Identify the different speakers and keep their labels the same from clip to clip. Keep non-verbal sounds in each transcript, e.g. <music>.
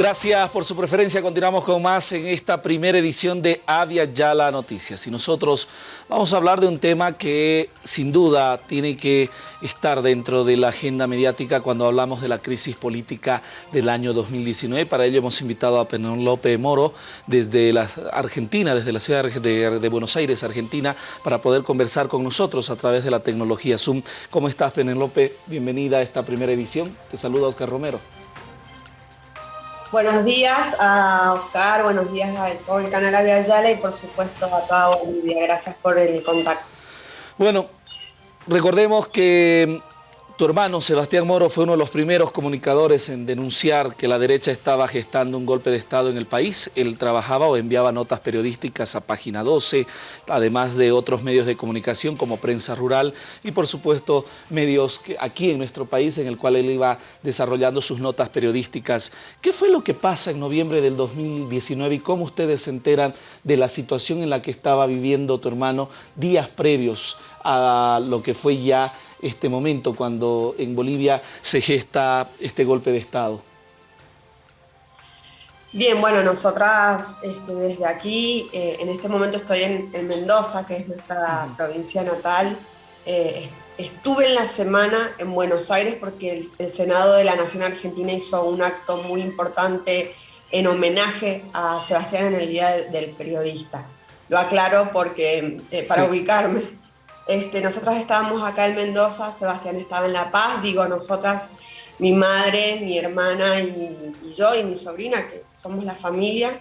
Speaker 1: Gracias por su preferencia. Continuamos con más en esta primera edición de Avia Yala Noticias. Y nosotros vamos a hablar de un tema que sin duda tiene que estar dentro de la agenda mediática cuando hablamos de la crisis política del año 2019. Para ello hemos invitado a Penélope Moro desde la Argentina, desde la ciudad de, de Buenos Aires, Argentina, para poder conversar con nosotros a través de la tecnología Zoom. ¿Cómo estás, Penélope? Bienvenida a esta primera edición. Te saluda Oscar Romero.
Speaker 2: Buenos días a Oscar, buenos días a todo el canal Avia Ayala y por supuesto a toda Bolivia. Gracias por el contacto.
Speaker 1: Bueno, recordemos que tu hermano Sebastián Moro fue uno de los primeros comunicadores en denunciar que la derecha estaba gestando un golpe de Estado en el país. Él trabajaba o enviaba notas periodísticas a Página 12, además de otros medios de comunicación como Prensa Rural y por supuesto medios aquí en nuestro país en el cual él iba desarrollando sus notas periodísticas. ¿Qué fue lo que pasa en noviembre del 2019 y cómo ustedes se enteran de la situación en la que estaba viviendo tu hermano días previos a lo que fue ya este momento cuando en Bolivia se gesta este golpe de Estado?
Speaker 2: Bien, bueno, nosotras este, desde aquí, eh, en este momento estoy en, Mendoza, que es nuestra provincia natal. Eh, estuve en la semana en Buenos Aires porque el, Senado de la Nación Argentina hizo un acto muy importante en homenaje a Sebastián en el Día del Periodista. Lo aclaro porque, eh, para ubicarme. Este, nosotras estábamos acá en Mendoza, Sebastián estaba en La Paz, digo nosotras, mi madre, mi hermana y, yo y mi sobrina, que somos la familia,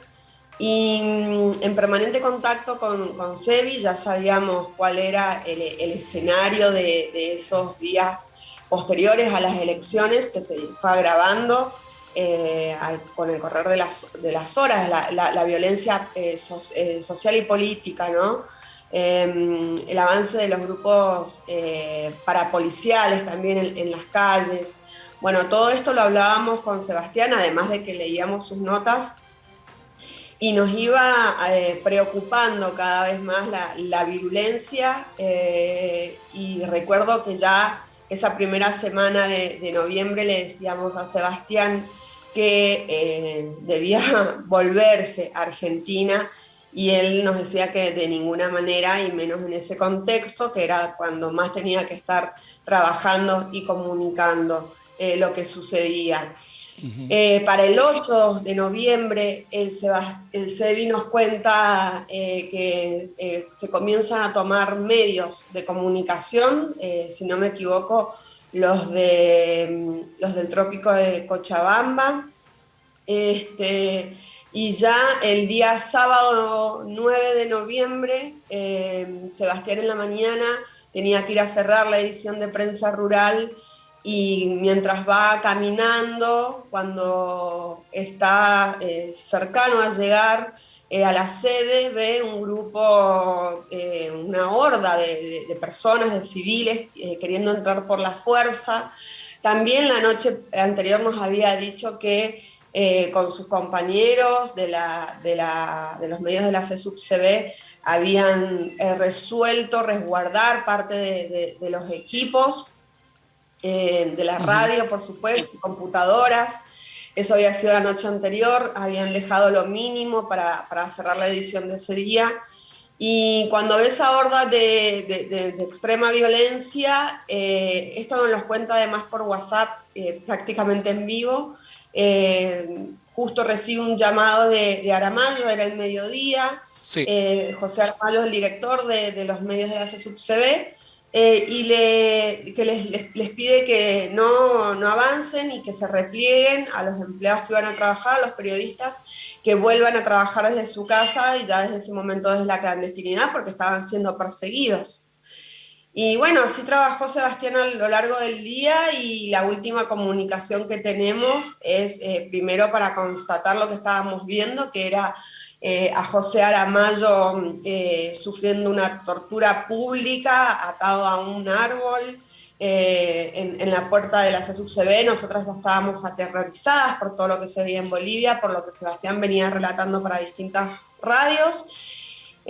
Speaker 2: y mm, en permanente contacto con, con Sebi, ya sabíamos cuál era el, escenario de, esos días posteriores a las elecciones, que se fue agravando eh, con el correr de las, de las horas, la, violencia eh, eh, social y política, ¿no? Em, el avance de los grupos eh, parapoliciales también en, las calles. Bueno, todo esto lo hablábamos con Sebastián, además de que leíamos sus notas, y nos iba eh, preocupando cada vez más la, virulencia, eh, y recuerdo que ya esa primera semana de, de noviembre le decíamos a Sebastián que debía <laughs> volverse a Argentina, y él nos decía que de ninguna manera, y menos en ese contexto, que era cuando más tenía que estar trabajando y comunicando eh, lo que sucedía. Eh, para el 8 de noviembre, el, el CEBI nos cuenta eh, que se comienzan a tomar medios de comunicación, si no me equivoco, los, de, mm, los del trópico de Cochabamba, este, y ya el día sábado 9 de noviembre, eh, Sebastián en la mañana tenía que ir a cerrar la edición de prensa rural y mientras va caminando, cuando está eh, cercano a llegar eh, a la sede, ve un grupo, una horda de, de, personas, de civiles, queriendo entrar por la fuerza. También la noche anterior nos había dicho que eh, con sus compañeros de, los medios de la CSUB-CB habían eh, resuelto resguardar parte de, los equipos, eh, de la radio, por supuesto, computadoras. Eso había sido la noche anterior, habían dejado lo mínimo para, cerrar la edición de ese día. Y cuando ves esa horda de, extrema violencia, esto nos lo cuenta además por WhatsApp prácticamente en vivo, eh, justo recibe un llamado de, de, Aramayo, era el mediodía, eh, José Aramayo es el director de, los medios de la CSUB-CB, eh, y le, que les, les, pide que no, no, avancen y que se replieguen a los empleados que iban a trabajar, a los periodistas que vuelvan a trabajar desde su casa y ya desde ese momento desde la clandestinidad porque estaban siendo perseguidos. Y bueno, así trabajó Sebastián a lo largo del día y la última comunicación que tenemos es eh, primero para constatar lo que estábamos viendo, que era eh, a José Aramayo eh, sufriendo una tortura pública, atado a un árbol en, en, la puerta de la CSUCB. Nosotras estábamos aterrorizadas por todo lo que se veía en Bolivia, por lo que Sebastián venía relatando para distintas radios.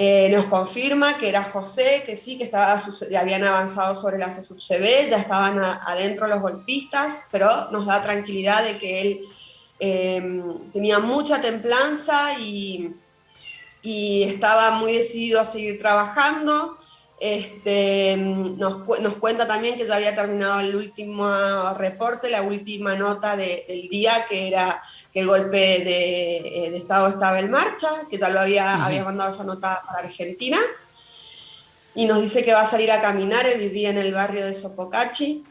Speaker 2: Eh, nos confirma que era José, que sí, que estaba, habían avanzado sobre la CSUB, ya estaban adentro los golpistas, pero nos da tranquilidad de que él em, tenía mucha templanza y, y, estaba muy decidido a seguir trabajando. Este, nos, nos, cuenta también que ya había terminado el último reporte, la última nota del día, que era que el golpe de, eh, de, Estado estaba en marcha, que ya lo había, había mandado esa nota para Argentina. Y nos dice que va a salir a caminar, él vivía en el barrio de Sopocachi.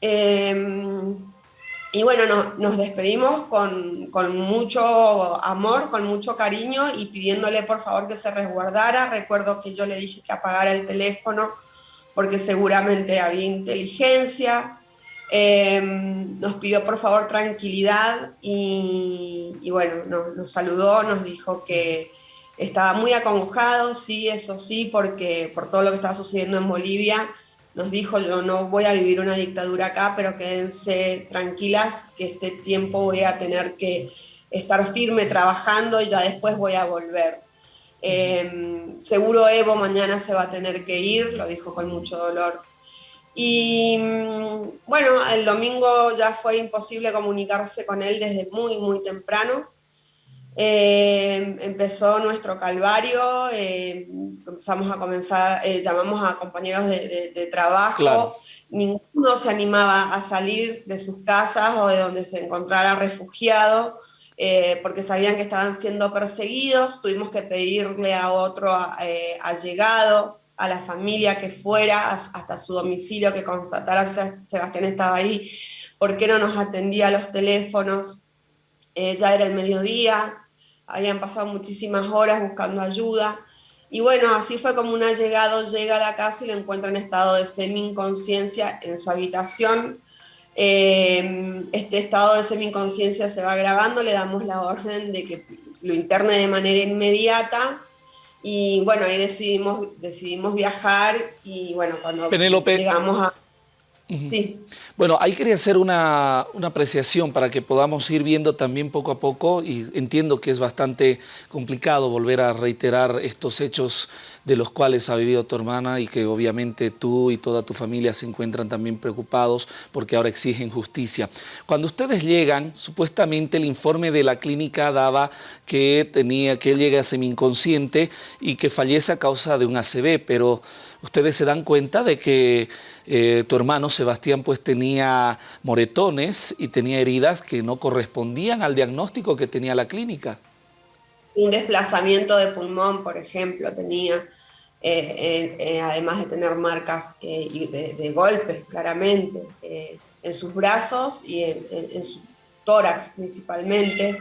Speaker 2: Eh, y bueno, nos despedimos con, con, mucho amor, con mucho cariño y pidiéndole por favor que se resguardara. Recuerdo que yo le dije que apagara el teléfono porque seguramente había inteligencia. Eh, nos pidió por favor tranquilidad y, bueno, nos, saludó, nos dijo que estaba muy acongojado, sí, eso sí, porque por todo lo que estaba sucediendo en Bolivia nos dijo, yo no voy a vivir una dictadura acá, pero quédense tranquilas que este tiempo voy a tener que estar firme trabajando y ya después voy a volver. Eh, seguro Evo mañana se va a tener que ir, lo dijo con mucho dolor. Y mm, bueno, el domingo ya fue imposible comunicarse con él desde muy, muy temprano. Eh, empezó nuestro calvario, eh, empezamos a comenzar, eh, llamamos a compañeros de, de, trabajo, ninguno se animaba a salir de sus casas o de donde se encontrara refugiado, eh, porque sabían que estaban siendo perseguidos, tuvimos que pedirle a otro eh, allegado, a la familia que fuera hasta su domicilio, que constatara si Sebastián estaba ahí, por qué no nos atendía a los teléfonos, ya era el mediodía, habían pasado muchísimas horas buscando ayuda. Y bueno, así fue como un allegado llega a la casa y lo encuentra en estado de semi-inconsciencia en su habitación. Eh, este estado de semi-inconsciencia se va agravando, le damos la orden de que lo interne de manera inmediata. Y bueno, ahí decidimos, decidimos viajar y bueno, cuando llegamos a...
Speaker 1: Sí. Bueno, ahí quería hacer una, una, apreciación para que podamos ir viendo también poco a poco y entiendo que es bastante complicado volver a reiterar estos hechos de los cuales ha vivido tu hermana y que obviamente tú y toda tu familia se encuentran también preocupados porque ahora exigen justicia. Cuando ustedes llegan, supuestamente el informe de la clínica daba que, tenía, que él llega semi-inconsciente y que fallece a causa de un ACV, pero ustedes se dan cuenta de que eh, tu hermano Sebastián pues tenía moretones y tenía heridas que no correspondían al diagnóstico que tenía la clínica.
Speaker 2: Un desplazamiento de pulmón, por ejemplo, tenía, eh, eh, además de tener marcas de, golpes, claramente, en sus brazos y en, su tórax principalmente.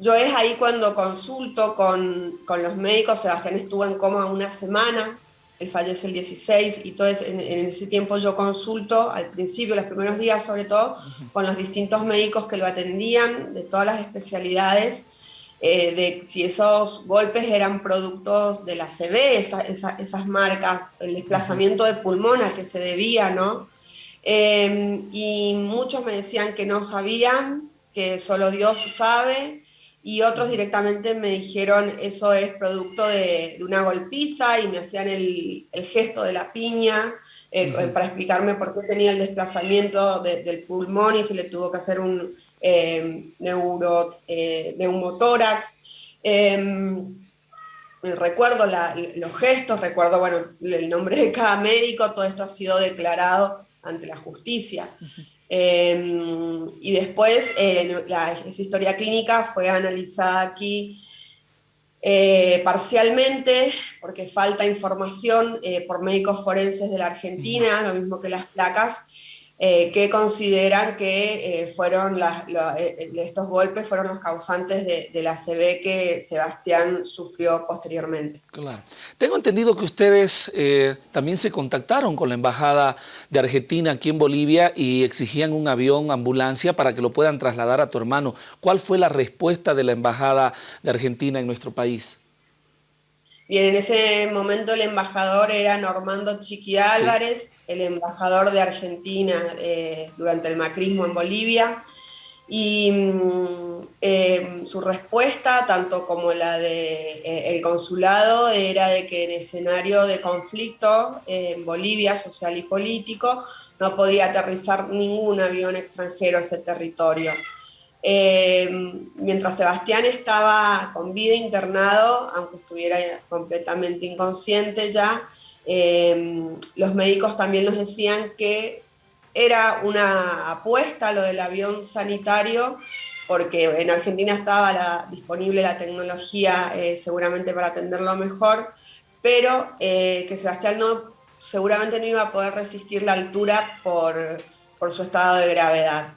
Speaker 2: Yo es ahí cuando consulto con, con, los médicos, Sebastián estuvo en coma una semana, él fallece el 16 y todo en, ese tiempo yo consulto al principio, los primeros días sobre todo, con los distintos médicos que lo atendían de todas las especialidades, eh, de si esos golpes eran productos de la CB, esas marcas, el desplazamiento de pulmón a que se debía, ¿no? Em, y muchos me decían que no sabían, que solo Dios sabe, y otros directamente me dijeron eso es producto de, una golpiza y me hacían el, gesto de la piña eh, para explicarme por qué tenía el desplazamiento del pulmón y se le tuvo que hacer un eh, neuro, eh, neumotórax. Em, recuerdo los gestos, recuerdo bueno, el nombre de cada médico, todo esto ha sido declarado ante la justicia. Em, y después eh, la, esa historia clínica fue analizada aquí eh, parcialmente, porque falta información eh, por médicos forenses de la Argentina, lo mismo que las placas, eh, que consideran que eh, fueron las, eh, estos golpes fueron los causantes de, la CB que Sebastián sufrió posteriormente.
Speaker 1: Claro. Tengo entendido que ustedes también se contactaron con la Embajada de Argentina aquí en Bolivia y exigían un avión, ambulancia, para que lo puedan trasladar a tu hermano. ¿Cuál fue la respuesta de la Embajada de Argentina en nuestro país?
Speaker 2: Bien, en ese momento el embajador era Normando Chiqui Álvarez, el embajador de Argentina eh, durante el macrismo en Bolivia. Y mm, em, su respuesta, tanto como la del de, eh, el consulado, era de que en escenario de conflicto en Bolivia, social y político, no podía aterrizar ningún avión extranjero a ese territorio. Em, mientras Sebastián estaba con vida internado, aunque estuviera completamente inconsciente ya, em, los médicos también nos decían que era una apuesta lo del avión sanitario, porque en Argentina estaba disponible la tecnología eh, seguramente para atenderlo mejor, pero eh, que Sebastián no, seguramente no iba a poder resistir la altura por, por su estado de gravedad.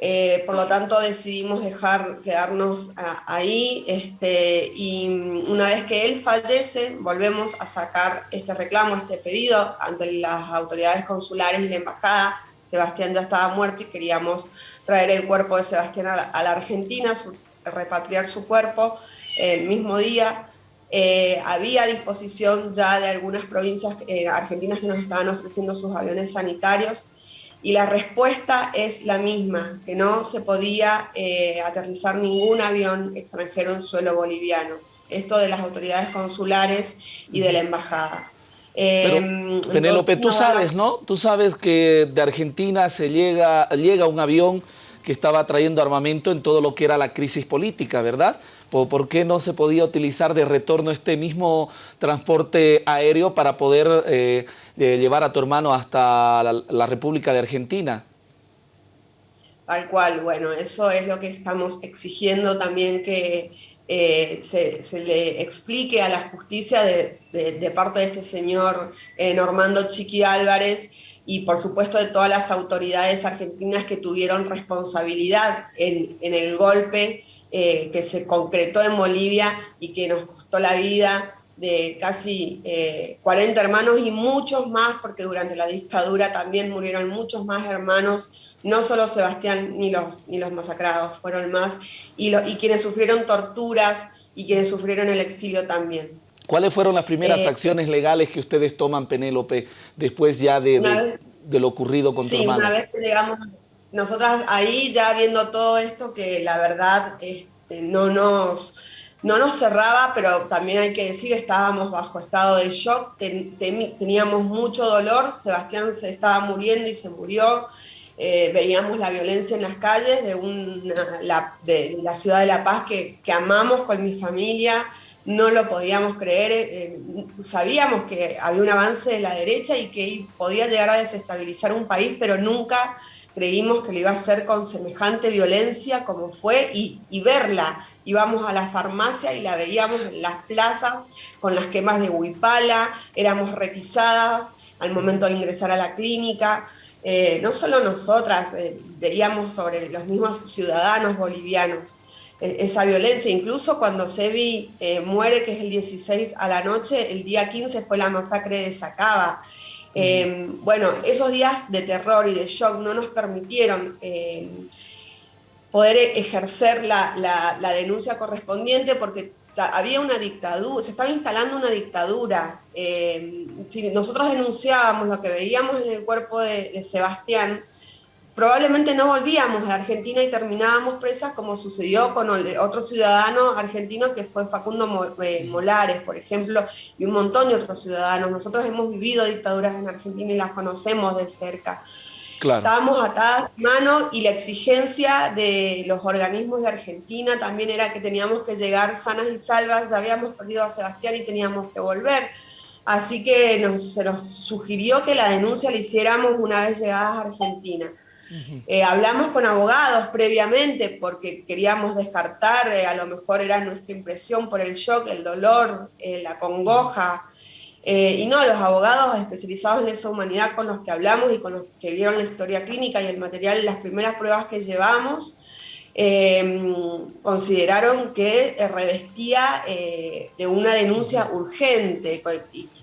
Speaker 2: Eh, por lo tanto decidimos dejar quedarnos ahí este, y una vez que él fallece volvemos a sacar este reclamo, este pedido ante las autoridades consulares y la embajada. Sebastián ya estaba muerto y queríamos traer el cuerpo de Sebastián a la, Argentina, repatriar su cuerpo el mismo día. Eh, había disposición ya de algunas provincias eh, argentinas que nos estaban ofreciendo sus aviones sanitarios y la respuesta es la misma, que no se podía eh, aterrizar ningún avión extranjero en suelo boliviano. Esto de las autoridades consulares y de la embajada.
Speaker 1: Em, Penélope, tú sabes, ¿no? Tú sabes que de Argentina se llega, llega un avión que estaba trayendo armamento en todo lo que era la crisis política, ¿verdad? ¿Por, qué no se podía utilizar de retorno este mismo transporte aéreo para poder eh, llevar a tu hermano hasta la, República de Argentina?
Speaker 2: Tal cual, bueno, eso es lo que estamos exigiendo también que eh, se, le explique a la justicia de, parte de este señor eh, Normando Chiqui Álvarez y por supuesto de todas las autoridades argentinas que tuvieron responsabilidad en, el golpe eh, que se concretó en Bolivia y que nos costó la vida de casi 40 eh, hermanos y muchos más, porque durante la dictadura también murieron muchos más hermanos, no solo Sebastián ni los, ni los masacrados, fueron más, y, y quienes sufrieron torturas y quienes sufrieron el exilio también.
Speaker 1: ¿Cuáles fueron las primeras eh, acciones legales que ustedes toman, Penélope, después ya de, lo ocurrido con tu
Speaker 2: sí, una vez que llegamos, nosotras ahí ya viendo todo esto, que la verdad este, no, nos, no nos cerraba, pero también hay que decir, estábamos bajo estado de shock, teníamos mucho dolor, Sebastián se estaba muriendo y se murió, eh, veíamos la violencia en las calles de, una, la, de la ciudad de La Paz que, amamos con mi familia, no lo podíamos creer, eh, sabíamos que había un avance de la derecha y que podía llegar a desestabilizar un país, pero nunca creímos que lo iba a hacer con semejante violencia como fue y, verla. Íbamos a la farmacia y la veíamos en las plazas con las quemas de huipala, éramos requisadas al momento de ingresar a la clínica. Eh, no solo nosotras, eh, veíamos sobre los mismos ciudadanos bolivianos. E-, esa violencia. Incluso cuando Sebi eh, muere, que es el 16 a la noche, el día 15 fue la masacre de Sacaba. Em, bueno, esos días de terror y de shock no nos permitieron em, poder ejercer la, denuncia correspondiente porque había una dictadura, se estaba instalando una dictadura. Em, si nosotros denunciábamos lo que veíamos en el cuerpo de Sebastián, probablemente no volvíamos a Argentina y terminábamos presas como sucedió con otro ciudadano argentino que fue Facundo eh, Molares, por ejemplo, y un montón de otros ciudadanos. Nosotros hemos vivido dictaduras en Argentina y las conocemos de cerca. Estábamos atadas de mano y la exigencia de los organismos de Argentina también era que teníamos que llegar sanas y salvas, ya habíamos perdido a Sebastián y teníamos que volver. Así que se nos sugirió que la denuncia la hiciéramos una vez llegadas a Argentina. Eh, hablamos con abogados previamente porque queríamos descartar, eh, a lo mejor era nuestra impresión por el shock, el dolor, eh, la congoja. y no, los abogados especializados en esa humanidad con los que hablamos y con los que vieron la historia clínica y el material, las primeras pruebas que llevamos, consideraron que revestía de una denuncia urgente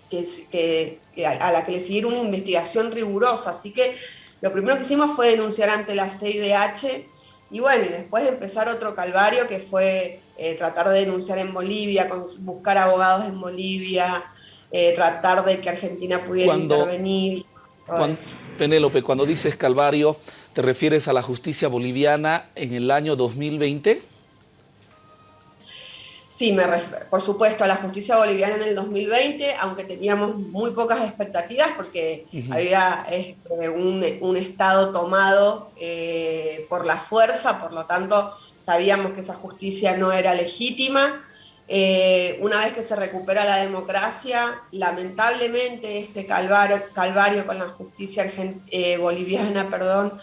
Speaker 2: que, a la que le siguiera una investigación rigurosa. Así que lo primero que hicimos fue denunciar ante la CIDH y bueno, y después empezar otro calvario que fue eh, tratar de denunciar en Bolivia, buscar abogados en Bolivia, eh, tratar de que Argentina pudiera intervenir.
Speaker 1: Penélope, cuando dices calvario, ¿te refieres a la justicia boliviana en el año 2020?
Speaker 2: Sí, me por supuesto, a la justicia boliviana en el 2020, aunque teníamos muy pocas expectativas porque había este, un, Estado tomado eh, por la fuerza, por lo tanto sabíamos que esa justicia no era legítima. Eh, una vez que se recupera la democracia, lamentablemente este calvario, calvario con la justicia eh, boliviana <laughs> perdón,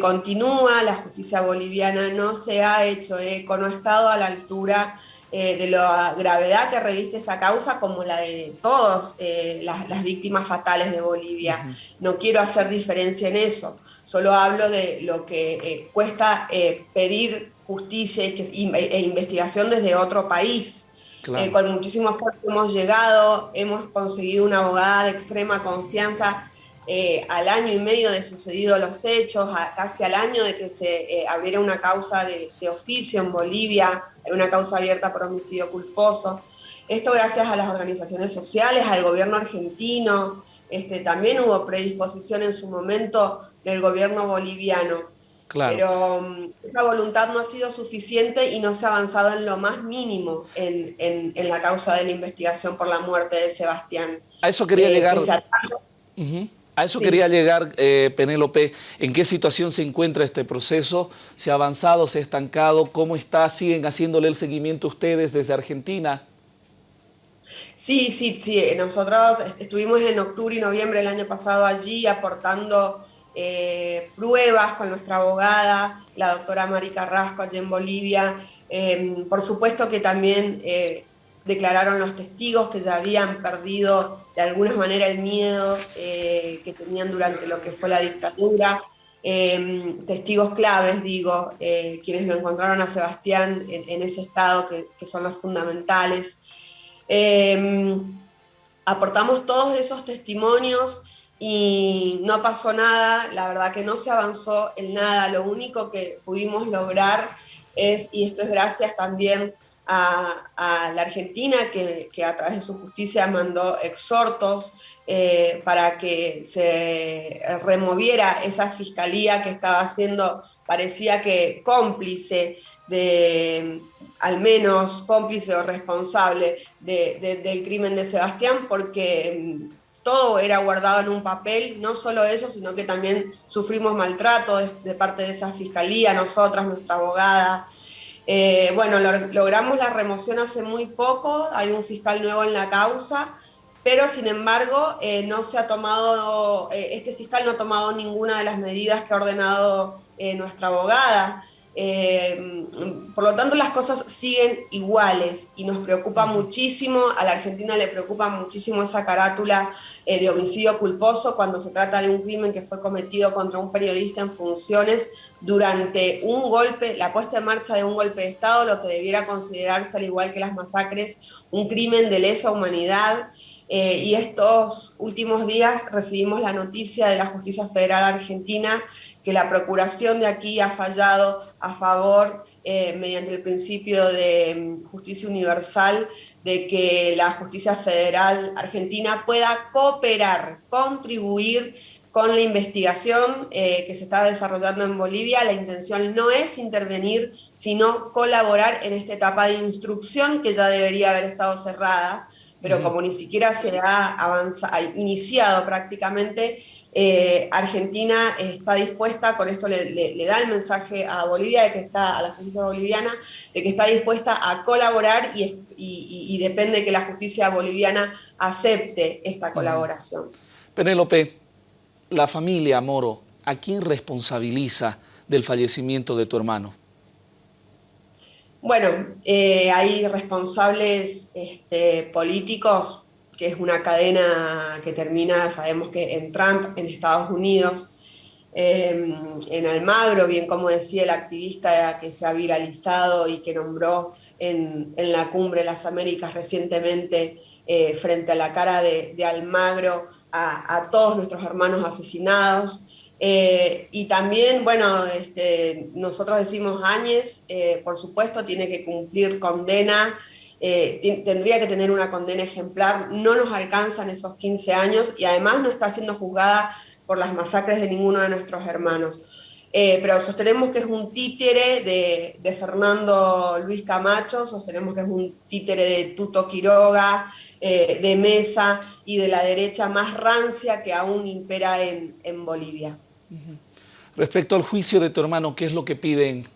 Speaker 2: continúa, la justicia boliviana no se ha hecho eco, no ha estado a la altura eh, de la gravedad que reviste esta causa como la de todas eh, las, víctimas fatales de Bolivia. No quiero hacer diferencia en eso, solo hablo de lo que eh, cuesta pedir justicia e investigación desde otro país. con muchísimo esfuerzo hemos llegado, hemos conseguido una abogada de extrema confianza eh, al año y medio de sucedido los hechos, casi al año de que se eh, abriera una causa de, oficio en Bolivia, una causa abierta por homicidio culposo. Esto gracias a las organizaciones sociales, al gobierno argentino, este, también hubo predisposición en su momento del gobierno boliviano. Pero mm, esa voluntad no ha sido suficiente y no se ha avanzado en lo más mínimo en, la causa de la investigación por la muerte de Sebastián.
Speaker 1: A eso quería eh, llegar. A eso quería llegar, eh, Penélope. ¿En qué situación se encuentra este proceso? ¿Se ha avanzado, se ha estancado? ¿Cómo está? ¿Siguen haciéndole el seguimiento ustedes desde Argentina?
Speaker 2: Sí, sí, sí. Nosotros estuvimos en octubre y noviembre del año pasado allí aportando eh, pruebas con nuestra abogada, la doctora Mari Carrasco, allí en Bolivia. Em, por supuesto que también eh, declararon los testigos que ya habían perdido de alguna manera el miedo eh, que tenían durante lo que fue la dictadura. Em, testigos claves, digo, eh, quienes lo encontraron a Sebastián en, ese estado que, son los fundamentales. Em, aportamos todos esos testimonios y no pasó nada, la verdad que no se avanzó en nada, lo único que pudimos lograr es, y esto es gracias también a, la Argentina, que, a través de su justicia mandó exhortos eh, para que se removiera esa fiscalía que estaba siendo, parecía que cómplice de, al menos cómplice o responsable del crimen de Sebastián, porque mm, todo era guardado en un papel, no solo eso, sino que también sufrimos maltrato de parte de esa fiscalía, nosotras, nuestra abogada, eh, bueno, logramos la remoción hace muy poco, hay un fiscal nuevo en la causa, pero sin embargo eh, no se ha tomado, eh, este fiscal no ha tomado ninguna de las medidas que ha ordenado nuestra abogada. Eh, por lo tanto, las cosas siguen iguales y nos preocupa muchísimo, a la Argentina le preocupa muchísimo esa carátula eh, de homicidio culposo cuando se trata de un crimen que fue cometido contra un periodista en funciones durante un golpe, la puesta en marcha de un golpe de Estado, lo que debiera considerarse, al igual que las masacres, un crimen de lesa humanidad. Eh, y estos últimos días recibimos la noticia de la Justicia Federal Argentina que la Procuración de aquí ha fallado a favor, eh, mediante el principio de mm, justicia universal, de que la justicia federal argentina pueda cooperar, contribuir con la investigación eh, que se está desarrollando en Bolivia. La intención no es intervenir, sino colaborar en esta etapa de instrucción que ya debería haber estado cerrada, pero como ni siquiera se ha avanzado, iniciado prácticamente, eh, Argentina está dispuesta, con esto le, da el mensaje a Bolivia, de que está, a la justicia boliviana, de que está dispuesta a colaborar y, depende que la justicia boliviana acepte esta colaboración.
Speaker 1: Penélope, la familia Moro, ¿a quién responsabiliza del fallecimiento de tu hermano?
Speaker 2: Bueno, eh, hay responsables este, políticos que es una cadena que termina, sabemos que en Trump, en Estados Unidos, em, en Almagro, bien como decía el activista que se ha viralizado y que nombró en, la cumbre de las Américas recientemente eh, frente a la cara de, Almagro a, todos nuestros hermanos asesinados. Eh, y también, bueno, este, nosotros decimos Áñez, eh, por supuesto, tiene que cumplir condena eh, tendría que tener una condena ejemplar, no nos alcanzan esos 15 años y además no está siendo juzgada por las masacres de ninguno de nuestros hermanos. Eh, pero sostenemos que es un títere de, Fernando Luis Camacho, sostenemos que es un títere de Tuto Quiroga, eh, de Mesa y de la derecha más rancia que aún impera en, Bolivia.
Speaker 1: Respecto al juicio de tu hermano, ¿qué es lo que piden?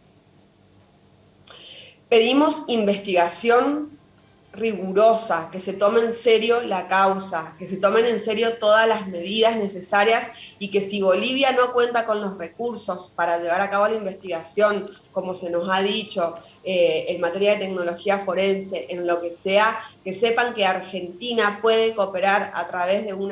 Speaker 2: Pedimos investigación rigurosa, que se tome en serio la causa, que se tomen en serio todas las medidas necesarias y que si Bolivia no cuenta con los recursos para llevar a cabo la investigación, como se nos ha dicho, eh, en materia de tecnología forense, en lo que sea, que sepan que Argentina puede cooperar a través de un,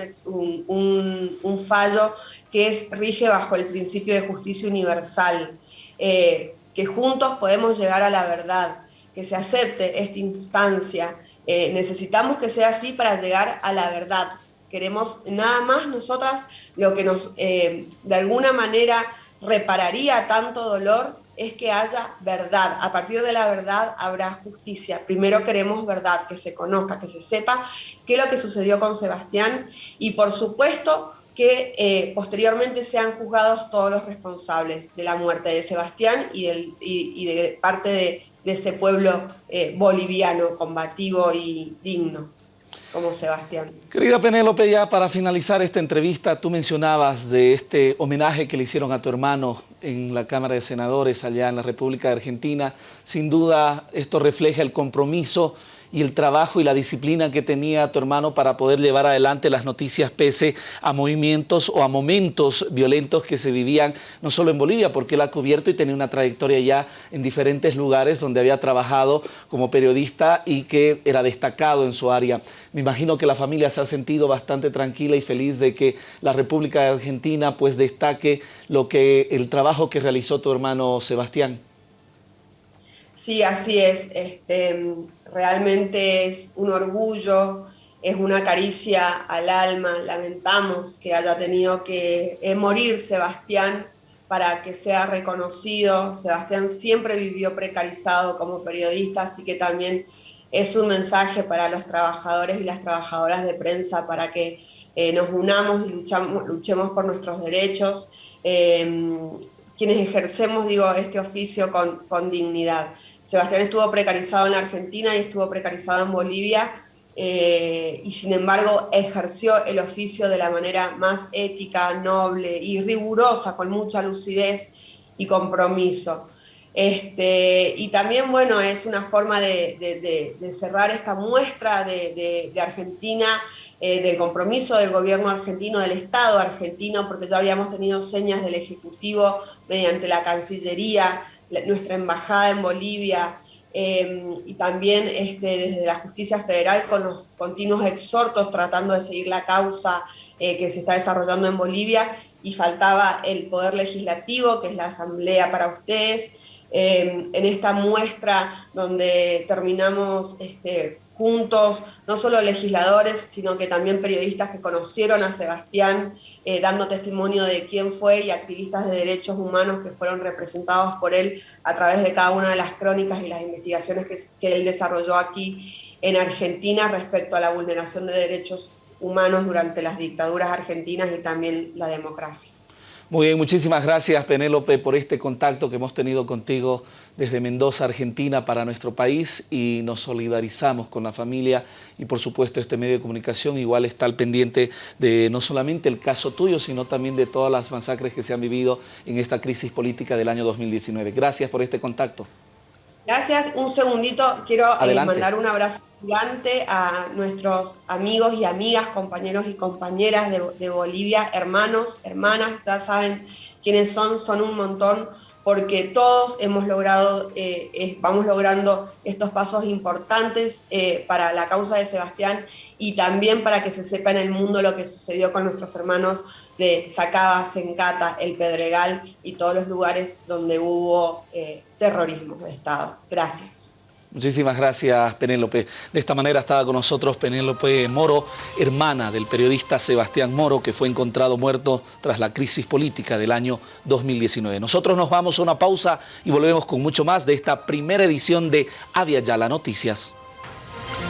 Speaker 2: fallo que es, rige bajo el principio de justicia universal, eh, que juntos podemos llegar a la verdad que se acepte esta instancia. Eh, necesitamos que sea así para llegar a la verdad. Queremos nada más nosotras lo que nos eh, de alguna manera repararía tanto dolor es que haya verdad. A partir de la verdad habrá justicia. Primero queremos verdad, que se conozca, que se sepa qué es lo que sucedió con Sebastián y por supuesto que eh, posteriormente sean juzgados todos los responsables de la muerte de Sebastián y, y de parte de, de ese pueblo eh, boliviano, combativo y digno, como Sebastián.
Speaker 1: Querida Penélope, ya para finalizar esta entrevista, tú mencionabas de este homenaje que le hicieron a tu hermano en la Cámara de Senadores allá en la República de Argentina. Sin duda, esto refleja el compromiso y el trabajo y la disciplina que tenía tu hermano para poder llevar adelante las noticias pese a movimientos o a momentos violentos que se vivían no solo en Bolivia, porque él ha cubierto y tenía una trayectoria ya en diferentes lugares donde había trabajado como periodista y que era destacado en su área. Me imagino que la familia se ha sentido bastante tranquila y feliz de que la República Argentina pues destaque lo que, el trabajo que realizó tu hermano Sebastián.
Speaker 2: Sí, así es. Este, realmente es un orgullo, es una caricia al alma. Lamentamos que haya tenido que eh, morir Sebastián para que sea reconocido. Sebastián siempre vivió precarizado como periodista, así que también es un mensaje para los trabajadores y las trabajadoras de prensa para que eh, nos unamos y luchemos por nuestros derechos. Eh, quienes ejercemos, digo, este oficio con, con dignidad. Sebastián estuvo precarizado en Argentina y estuvo precarizado en Bolivia, eh, y sin embargo ejerció el oficio de la manera más ética, noble y rigurosa, con mucha lucidez y compromiso. Este, y también, bueno, es una forma de, cerrar esta muestra de, Argentina, eh, del compromiso del gobierno argentino, del Estado argentino, porque ya habíamos tenido señas del Ejecutivo mediante la Cancillería, nuestra embajada en Bolivia em, y también este, desde la justicia federal con los continuos exhortos tratando de seguir la causa eh, que se está desarrollando en Bolivia y faltaba el poder legislativo, que es la asamblea para ustedes, em, en esta muestra donde terminamos este, juntos, no solo legisladores, sino que también periodistas que conocieron a Sebastián, eh, dando testimonio de quién fue y activistas de derechos humanos que fueron representados por él a través de cada una de las crónicas y las investigaciones que, que él desarrolló aquí en Argentina respecto a la vulneración de derechos humanos durante las dictaduras argentinas y también la democracia.
Speaker 1: Muy bien, muchísimas gracias Penélope por este contacto que hemos tenido contigo desde Mendoza, Argentina, para nuestro país y nos solidarizamos con la familia y por supuesto este medio de comunicación igual está al pendiente de no solamente el caso tuyo, sino también de todas las masacres que se han vivido en esta crisis política del año 2019. Gracias por este contacto.
Speaker 2: Gracias. Un segundito, quiero eh, mandar un abrazo gigante a nuestros amigos y amigas, compañeros y compañeras de, Bolivia, hermanos, hermanas, ya saben quiénes son, son un montón porque todos hemos logrado, eh, vamos logrando estos pasos importantes eh, para la causa de Sebastián y también para que se sepa en el mundo lo que sucedió con nuestros hermanos de Sacaba, Sencata, El Pedregal y todos los lugares donde hubo eh, terrorismo de Estado. Gracias.
Speaker 1: Muchísimas gracias, Penélope. De esta manera estaba con nosotros Penélope Moro, hermana del periodista Sebastián Moro, que fue encontrado muerto tras la crisis política del año 2019. Nosotros nos vamos a una pausa y volvemos con mucho más de esta primera edición de Avia Yala Noticias.